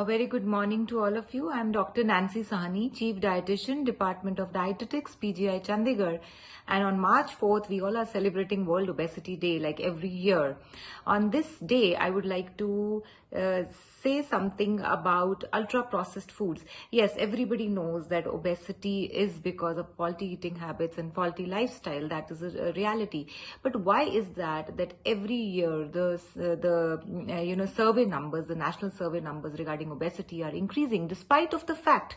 A very good morning to all of you. I'm Dr. Nancy Sahni, Chief Dietitian, Department of Dietetics, PGI Chandigarh. And on March 4th, we all are celebrating World Obesity Day like every year. On this day, I would like to uh, say something about ultra processed foods. Yes, everybody knows that obesity is because of faulty eating habits and faulty lifestyle. That is a, a reality. But why is that? That every year the uh, the uh, you know survey numbers, the national survey numbers regarding obesity are increasing, despite of the fact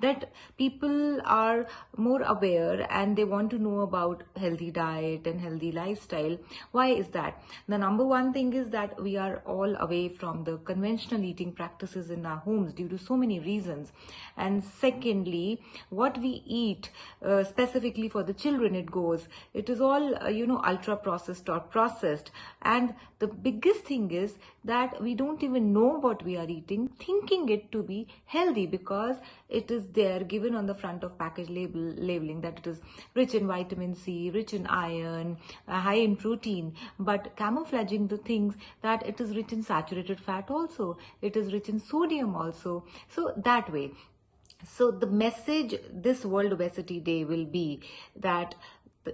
that people are more aware and they want to know about healthy diet and healthy lifestyle. Why is that? The number one thing is that we are all away from the conventional eating practices in our homes due to so many reasons. And secondly, what we eat uh, specifically for the children, it goes, it is all, uh, you know, ultra processed or processed. And the biggest thing is that we don't even know what we are eating, thinking it to be healthy because it is there given on the front of package label labeling that it is rich in vitamin C, rich in iron, uh, high in protein, but camouflaging the things that it is rich in saturated fat also, it is rich in sodium also. So that way. So the message this World Obesity Day will be that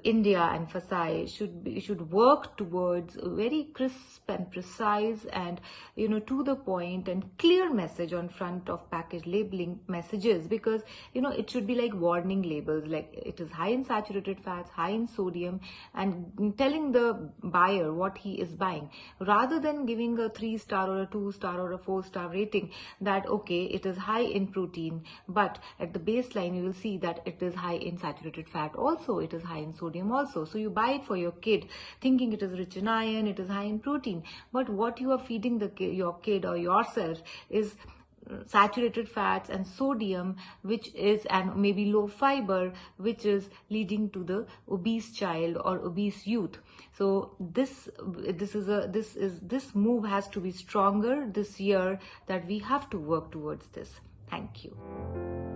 India and FSSAI should be, should work towards a very crisp and precise and you know to the point and clear message on front of package labeling messages because you know it should be like warning labels like it is high in saturated fats high in sodium and telling the buyer what he is buying rather than giving a 3 star or a 2 star or a 4 star rating that okay it is high in protein but at the baseline you will see that it is high in saturated fat. Also it is high in sodium also. So you buy it for your kid thinking it is rich in iron, it is high in protein. But what you are feeding the your kid or yourself is uh, saturated fats and sodium which is and maybe low fiber which is leading to the obese child or obese youth so this this is a this is this move has to be stronger this year that we have to work towards this thank you